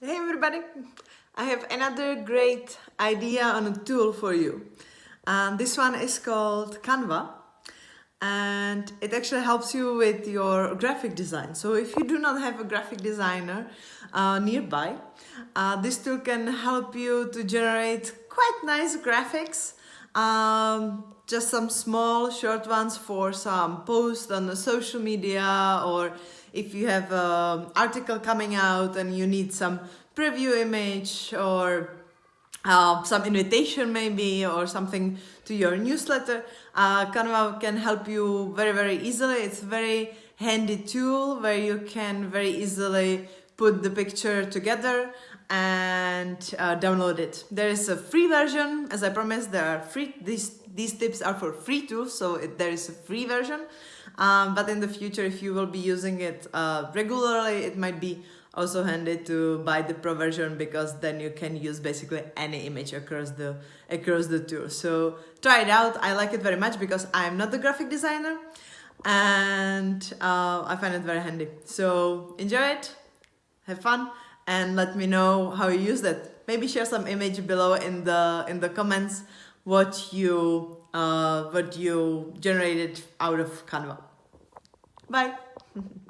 Hey everybody! I have another great idea on a tool for you. Um, this one is called Canva and it actually helps you with your graphic design. So if you do not have a graphic designer uh, nearby, uh, this tool can help you to generate quite nice graphics um, just some small short ones for some post on the social media or if you have an article coming out and you need some preview image or uh, some invitation maybe or something to your newsletter, uh, Canva can help you very, very easily. It's very handy tool where you can very easily put the picture together and uh, download it. There is a free version, as I promised, there are free, these, these tips are for free too, so it, there is a free version. Um, but in the future, if you will be using it uh, regularly, it might be also handy to buy the pro version because then you can use basically any image across the across the tool. So try it out. I like it very much because I'm not the graphic designer and uh, I find it very handy. So enjoy it, have fun, and let me know how you use that. Maybe share some image below in the in the comments what you uh, what you generated out of Canva. Bye.